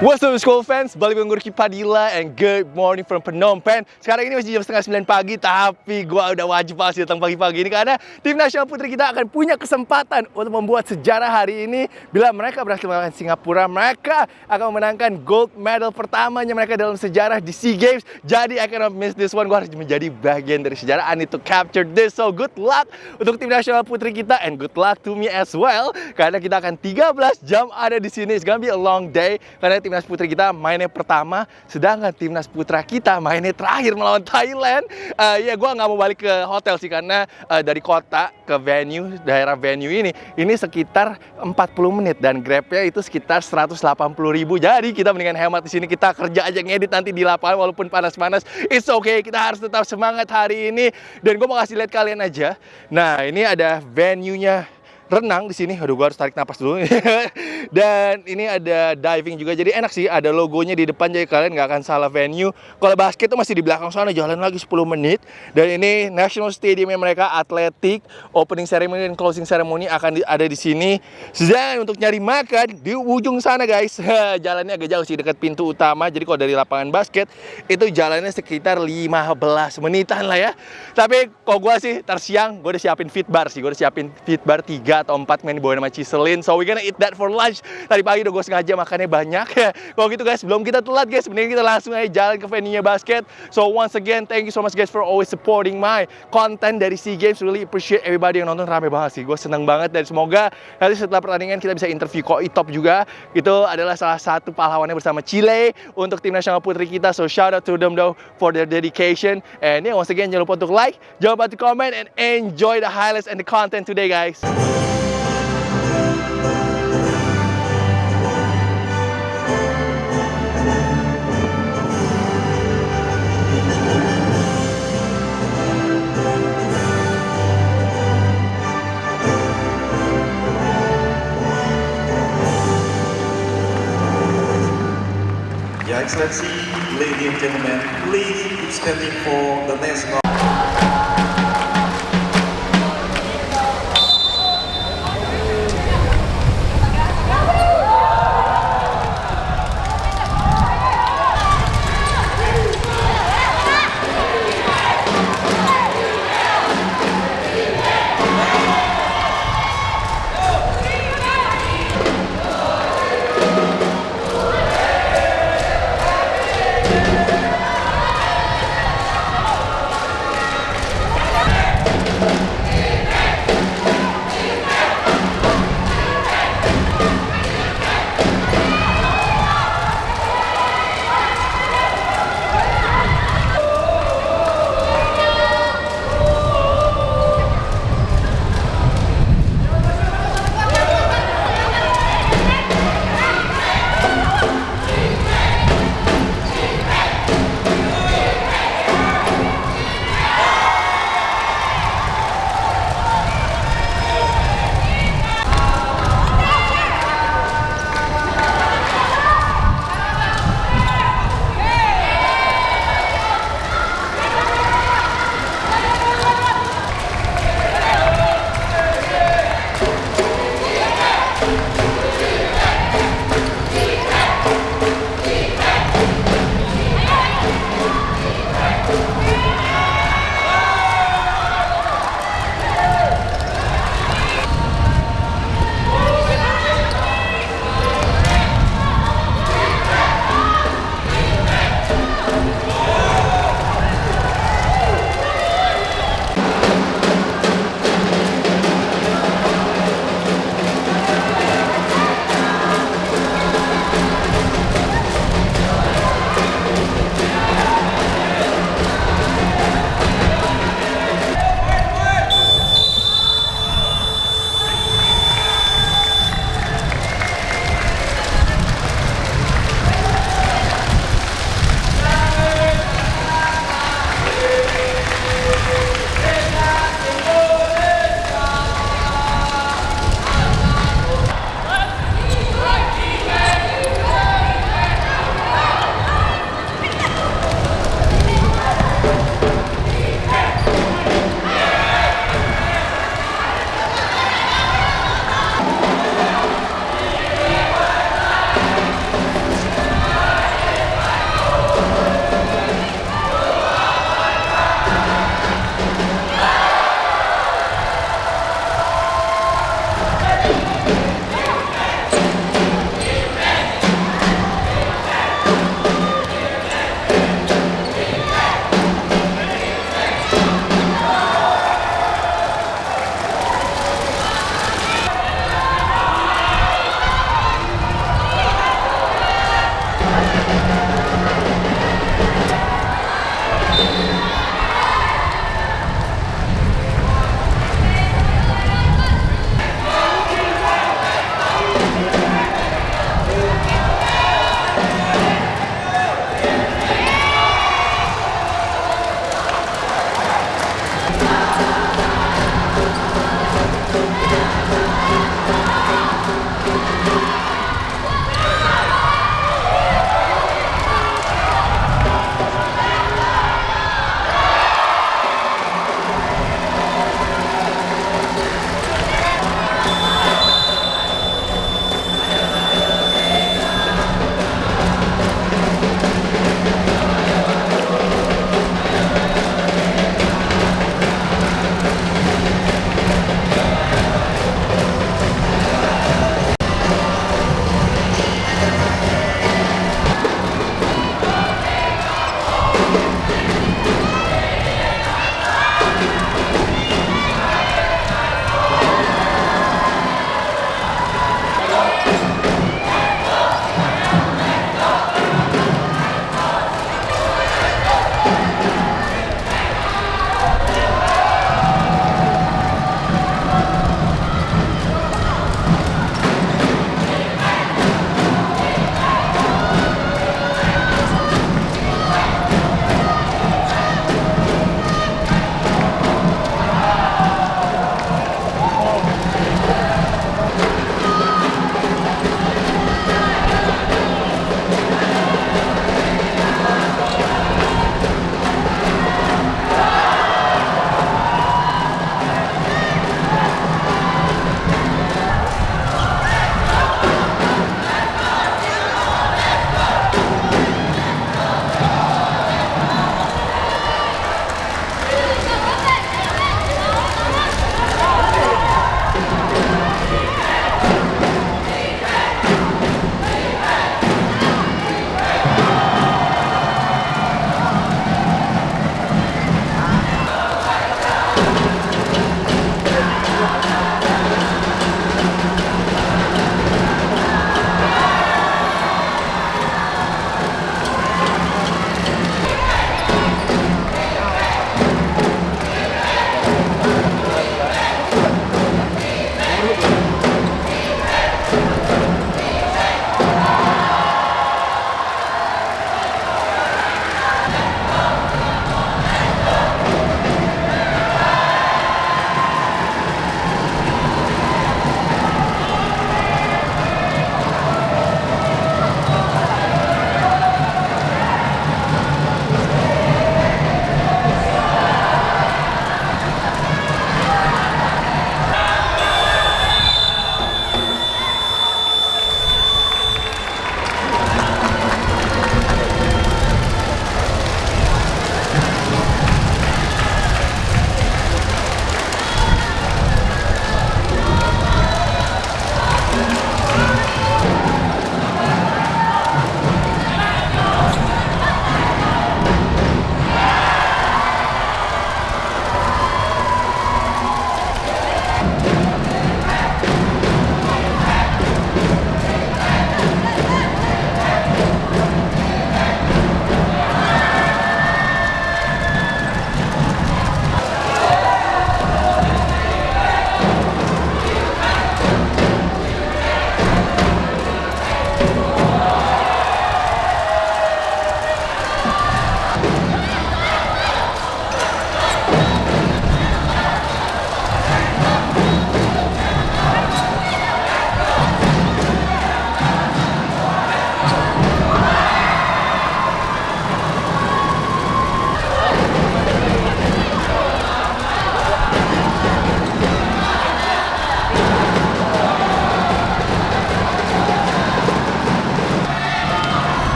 What's up school fans, balik dengan Gurki Padilla and good morning from Phnom Penh. Sekarang ini masih jam setengah sembilan pagi Tapi gua udah wajib pasti datang pagi-pagi ini Karena tim nasional putri kita akan punya kesempatan Untuk membuat sejarah hari ini. Bila mereka berhasil mengalahkan Singapura Mereka akan memenangkan gold medal pertamanya mereka dalam sejarah di SEA Games. Jadi I cannot miss this one. Gua harus menjadi bagian dari sejarah. I need to capture this. So good luck untuk tim nasional putri kita And good luck to me as well. Karena kita akan 13 jam ada di sini. It's gonna be a long day. Karena tim timnas putri kita mainnya pertama, sedangkan timnas putra kita mainnya terakhir melawan Thailand. Uh, ya gue nggak mau balik ke hotel sih karena uh, dari kota ke venue, daerah venue ini, ini sekitar 40 menit dan grabnya itu sekitar 180 ribu. Jadi kita mendingan hemat di sini kita kerja aja ngedit nanti di lapangan walaupun panas-panas. It's okay, kita harus tetap semangat hari ini. Dan gue mau kasih lihat kalian aja. Nah ini ada venue-nya renang di sini. Aduh, gua harus tarik napas dulu. Dan ini ada diving juga. Jadi enak sih, ada logonya di depan jadi kalian nggak akan salah venue. Kalau basket itu masih di belakang sana, jalan lagi 10 menit. Dan ini National Stadium mereka atletik, opening ceremony dan closing ceremony akan ada di sini. Dan untuk nyari makan di ujung sana guys. Jalannya agak jauh sih dekat pintu utama. Jadi kalau dari lapangan basket itu jalannya sekitar 15 menitan lah ya. Tapi kok gua sih tersiang, gue udah siapin fit bar sih. Gue udah siapin fit bar 3 atau 4 main dibawain sama Ciselin. So we gonna eat that for lunch. Tadi pagi udah gue sengaja makannya banyak. Kalau gitu guys, sebelum kita telat guys, sebenarnya kita langsung aja jalan ke venue-nya basket. So once again, thank you so much guys for always supporting my content dari SEA Games. Really appreciate everybody yang nonton rame banget sih. Gue seneng banget dan semoga nanti setelah pertandingan kita bisa interview Ko Itop juga. Itu adalah salah satu pahlawannya bersama Chile untuk tim nasional putri kita. So shout out to them though for their dedication. And yeah, once again jangan lupa untuk like, jangan lupa untuk comment and enjoy the highlights and the content today guys. Excellency, ladies and gentlemen, please keep standing for the national.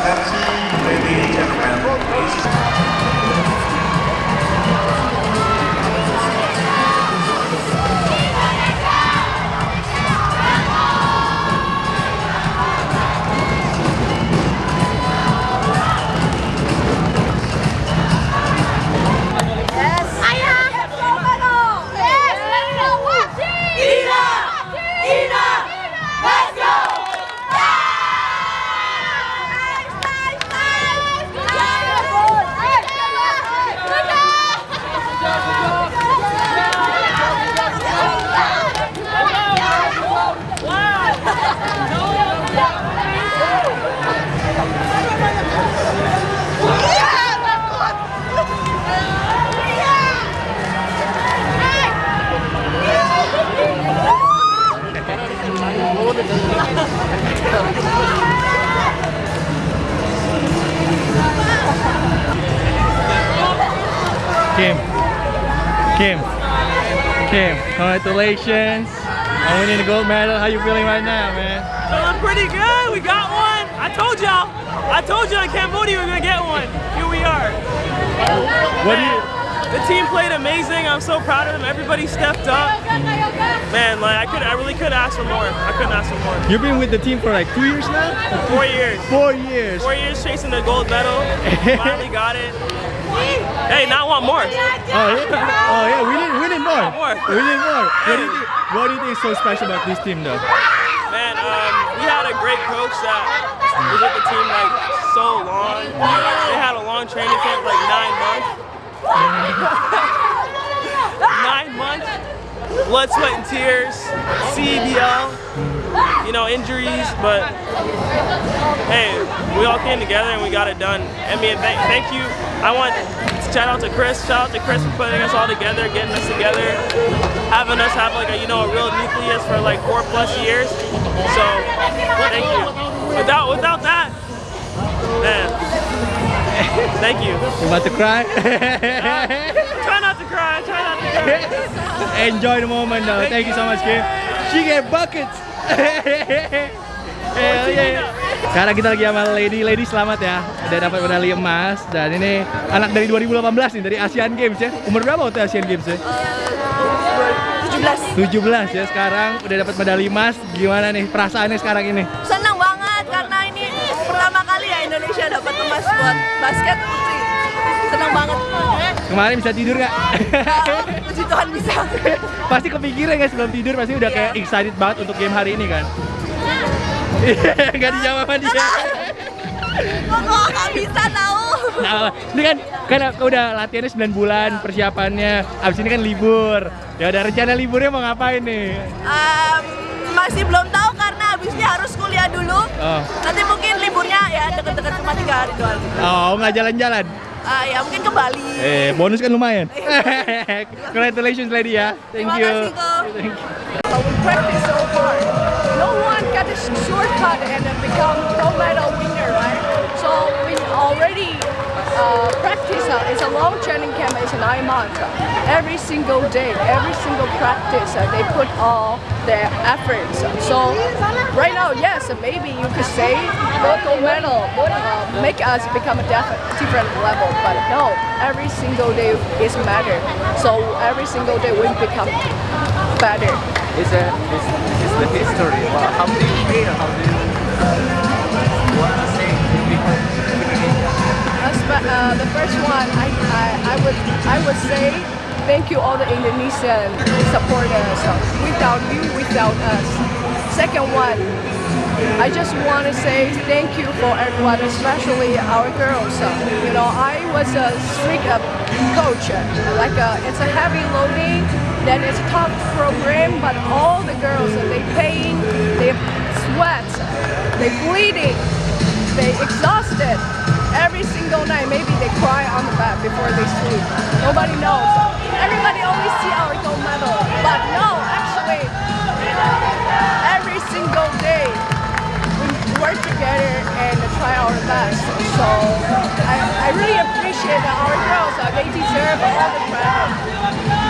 Pepsi, and HFM. Kim. Kim, congratulations on winning the gold medal. How you feeling right now, man? Feeling pretty good. We got one. I told y'all. I told y'all in Cambodia we are gonna get one. Here we are. What do you The team played amazing. I'm so proud of them. Everybody stepped up. Man, like I could, I really could ask for more. I couldn't ask for more. You've been with the team for like two years now? Four years. Four years. Four years chasing the gold medal. Finally got it. Hey, now I want more. Oh yeah. Oh yeah. We need we need more. More. We need more. What do you think? What do you think is so special about this team, though? Man, um, we had a great coach that was with the team like so long. They had a long training camp, like nine months. nine months, blood, sweat, and tears, CBL, you know, injuries, but hey, we all came together and we got it done. I mean, thank, thank you. I want to shout out to Chris, shout out to Chris for putting us all together, getting us together, having us have like a, you know, a real nucleus for like four plus years. So, thank you. Without, without that, man, thank you. You about to cry? Try not to cry, try not to cry. Enjoy the moment, though. Thank you so much, Kim. She get buckets. Hell yeah. Sekarang kita lagi sama Lady, Lady selamat ya Udah dapat medali emas Dan ini anak dari 2018 nih, dari Asian Games ya Umur berapa waktu Asian Games ya? 17. 17 ya sekarang udah dapat medali emas Gimana nih perasaannya sekarang ini? Senang banget karena ini pertama kali ya Indonesia dapat emas buat basket putri. Senang banget. Kemarin bisa tidur nggak? Kalau puji Tuhan bisa. pasti kepikiran nggak sebelum tidur pasti udah kayak excited banget untuk game hari ini kan? Gak dijawab sama dia. Kok nggak bisa tahu? Nah, ini kan kan udah latihannya 9 bulan persiapannya. Abis ini kan libur. Ya udah rencana liburnya mau ngapain nih? Em, masih belum tahu karena habisnya harus kuliah dulu. Oh, Nanti mungkin liburnya ya deket-deket cuma tiga hari doang. oh nggak jalan-jalan. Ah, ya mungkin ke Bali. Eh, bonus kan lumayan. Congratulations lady ya. Thank Terima you. kasih. Thank you. Got a shortcut and become gold medal winner, right? So we already uh, practice. Uh, it's a long training camp. It's nine months. Every single day, every single practice, uh, they put all their efforts. So right now, yes, maybe you could say the gold medal uh, make us become a different level, but no, every single day is matter. So every single day we become better. It's a it's, it's the history. How do you feel? How do you uh, what to say uh, the first one, I, I, I would I would say thank you all the Indonesian supporters. Without you, without us. Second one, I just want to say thank you for everyone, especially our girls. You know, I was a strict coach. Like uh, it's a heavy loading, it's a tough program, but all the girls they pain, they sweat, they bleeding, they exhausted. Every single night, maybe they cry on the bed before they sleep. Nobody knows. Everybody only see our gold medal, but no, actually, every single day we work together and try our best. So I, I really appreciate that our girls. Uh, they deserve all the credit.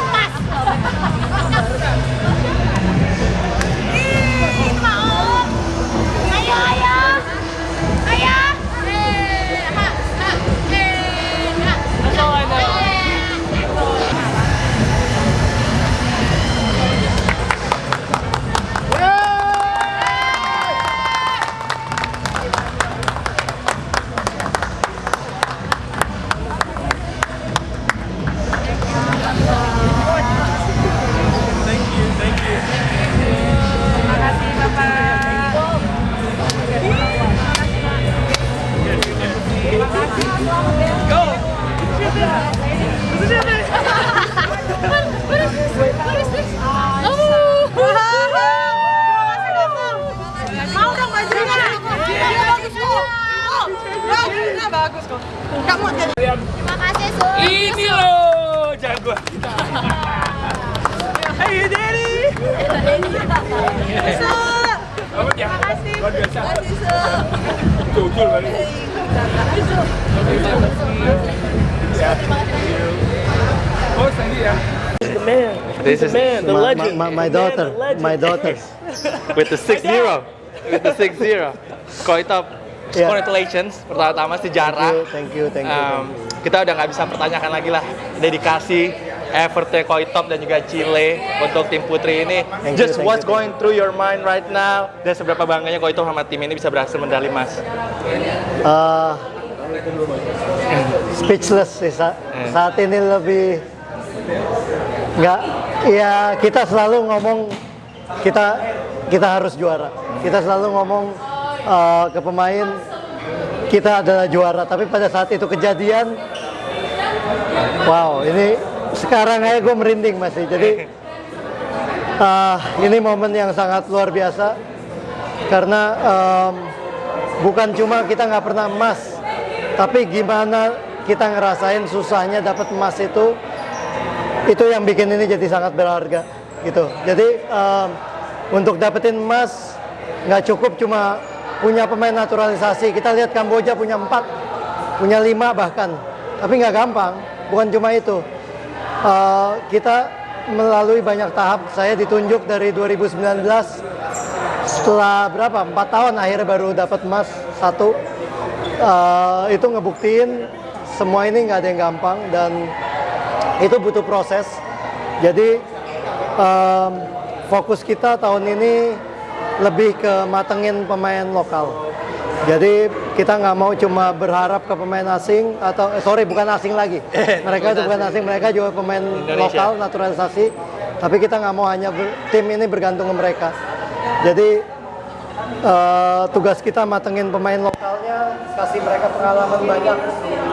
The man. This the is man, the my, legend. my, my man, daughter, legend. my daughter. with the 6-0. With the 6-0. Koitop, Yeah. congratulations. Pertama-tama sejarah. Thank you, thank you, thank you. Um, kita udah nggak bisa pertanyakan lagi lah dedikasi effortnya Koitop dan juga Chile untuk tim putri ini. Thank you, Just thank what's you, going through your mind right now? Dan seberapa bangganya Koitop sama tim ini bisa berhasil medali emas. Uh, speechless sih sa- saat ini lebih nggak ya kita selalu ngomong kita kita harus juara. Kita selalu ngomong uh, ke pemain kita adalah juara. Tapi pada saat itu kejadian wow ini sekarang aja gue merinding masih jadi uh, ini momen yang sangat luar biasa. Karena um, bukan cuma kita nggak pernah emas tapi gimana kita ngerasain susahnya dapat emas itu itu yang bikin ini jadi sangat berharga gitu. Jadi um, untuk dapetin emas nggak cukup cuma punya pemain naturalisasi. Kita lihat Kamboja punya empat punya lima bahkan. Tapi nggak gampang bukan cuma itu Uh, kita melalui banyak tahap. Saya ditunjuk dari 2019 setelah berapa? Empat tahun akhirnya baru dapat emas. Satu Uh, itu ngebuktiin semua ini nggak ada yang gampang dan itu butuh proses. Jadi um, fokus kita tahun ini lebih ke matengin pemain lokal jadi kita nggak mau cuma berharap ke pemain asing atau eh, sorry bukan asing lagi. Mereka itu bukan asing. mereka juga pemain Indonesia. lokal naturalisasi. Tapi kita nggak mau hanya ber- tim ini bergantung ke mereka. Jadi eh, tugas kita matengin pemain lokalnya kasih mereka pengalaman banyak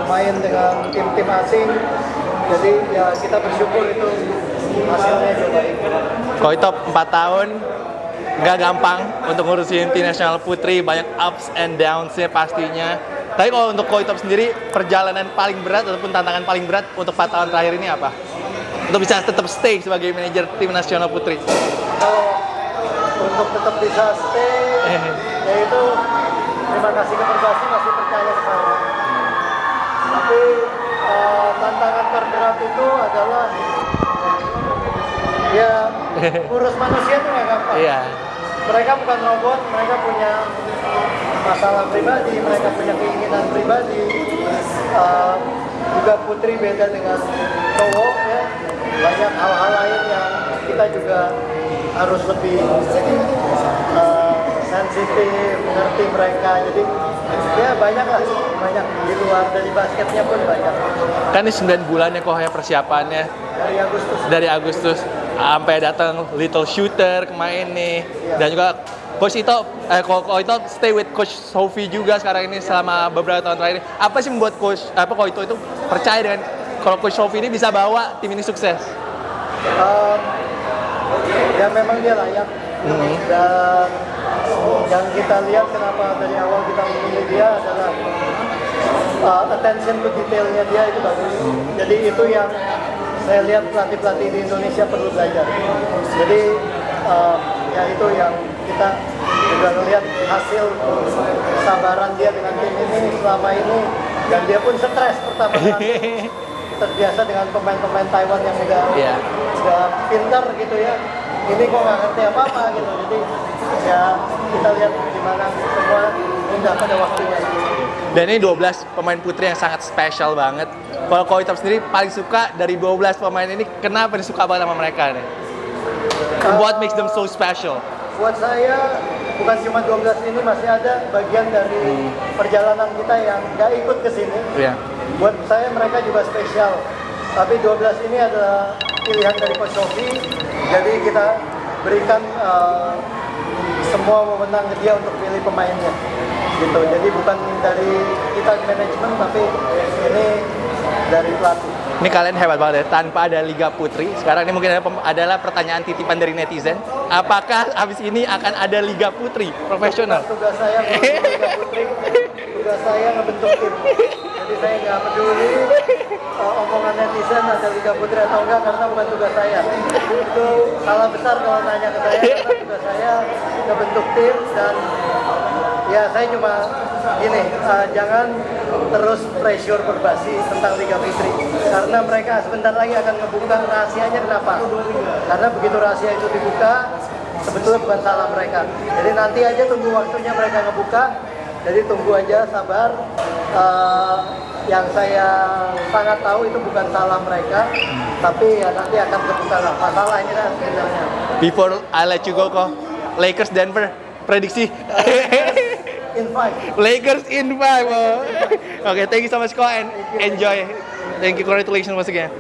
main dengan tim-tim asing. Jadi ya kita bersyukur itu hasilnya juga baik. Koitop 4 tahun nggak gampang untuk ngurusin tim nasional putri banyak ups and downs-nya pastinya tapi kalau untuk Koitop sendiri perjalanan paling berat ataupun tantangan paling berat untuk 4 tahun terakhir ini apa? Untuk bisa tetap stay sebagai manajer tim nasional putri kalau untuk tetap bisa stay yaitu terima kasih ke Persasi masih percaya ke saya tapi eh, tantangan terberat itu adalah ya urus manusia itu nggak gampang. Iya. Mereka bukan robot, mereka punya masalah pribadi, mereka punya keinginan pribadi. Uh, juga putri beda dengan cowok ya. Banyak hal-hal lain yang kita juga harus lebih uh, sensitif, mengerti mereka. Jadi ya banyak lah, banyak di luar dari basketnya pun banyak. Kan ini 9 bulan ya kok ya persiapannya Dari Agustus dari Agustus sampai datang Little Shooter kemarin nih. Dan juga Coach Ito, eh, Ko Ito stay with Coach Sophie juga sekarang ini selama beberapa tahun terakhir. Apa sih membuat Coach apa Ko Ito itu percaya dengan kalau Coach Sophie ini bisa bawa tim ini sukses? Um, ya memang dia layak. Dan yang kita lihat kenapa dari awal kita memilih dia adalah uh, attention to detailnya dia itu bagus jadi itu yang saya lihat pelatih-pelatih di Indonesia perlu belajar. Jadi um, ya itu yang kita juga melihat hasil kesabaran dia dengan tim ini selama ini. Dan dia pun stres pertama kali. Terbiasa dengan pemain-pemain Taiwan yang udah Iya. udah pintar gitu ya. Ini kok nggak ngerti apa apa gitu. Jadi ya kita lihat gimana semua indah pada waktunya Dan ini 12 pemain putri yang sangat spesial banget. Kalau Ko Ito sendiri paling suka dari 12 pemain ini kenapa nih suka banget sama mereka nih? What makes them so special? buat saya bukan cuma 12 ini masih ada bagian dari perjalanan kita yang nggak ikut ke sini Iya. buat saya mereka juga spesial tapi 12 ini adalah pilihan dari Coach Sofi jadi kita berikan eh, semua wewenang ke dia untuk pilih pemainnya gitu jadi bukan dari kita manajemen tapi ini dari pelatih Ini kalian hebat banget ya, tanpa ada Liga Putri. Sekarang ini mungkin adalah pertanyaan titipan dari netizen. Apakah habis ini akan ada Liga Putri profesional? tugas saya Liga Putri tugas saya ngebentuk tim jadi saya nggak peduli uh, omongan netizen ada Liga Putri atau enggak karena bukan tugas saya itu salah besar kalau nanya ke saya karena tugas saya ngebentuk tim dan ya saya cuma gini uh, jangan terus pressure berbasi tentang Liga Putri karena mereka sebentar lagi akan ngebuka rahasianya kenapa karena begitu rahasia itu dibuka sebetulnya bukan salah mereka. Jadi nanti aja tunggu waktunya mereka ngebuka. Jadi tunggu aja sabar. Eh, yang saya sangat tahu itu bukan salah mereka, tapi ya nanti akan kebuka lah. Masalahnya kan sebenarnya. Before I let you go kok, Lakers Denver prediksi. In five. Lakers in five. oh. Oke, thank you so much kok and enjoy. Thank you, congratulations once again.